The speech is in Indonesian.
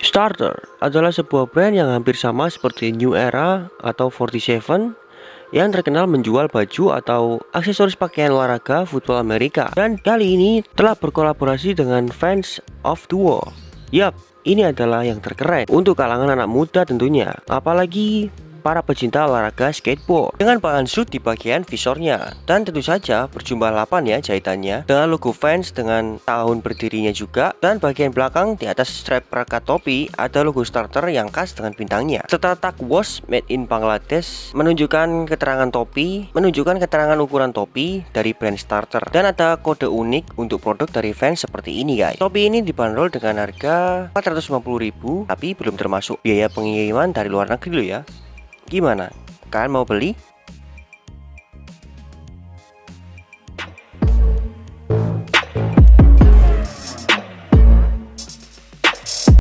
Starter adalah sebuah brand yang hampir sama seperti New Era atau 47 yang terkenal menjual baju atau aksesoris pakaian olahraga football Amerika dan kali ini telah berkolaborasi dengan Fans of the World. Yap, ini adalah yang terkeren untuk kalangan anak muda tentunya, apalagi para pecinta olahraga skateboard. Dengan bahan suit di bagian visornya. Dan tentu saja berjumlah 8 ya jahitannya. Dengan logo fans dengan tahun berdirinya juga. Dan bagian belakang di atas strap perekat topi ada logo starter yang khas dengan bintangnya. Serta tag wash made in Bangladesh menunjukkan keterangan topi menunjukkan keterangan ukuran topi dari brand starter. Dan ada kode unik untuk produk dari fans seperti ini guys. Topi ini dibanderol dengan harga 450.000 tapi belum termasuk biaya pengiriman dari luar negeri loh ya Gimana? Kalian mau beli?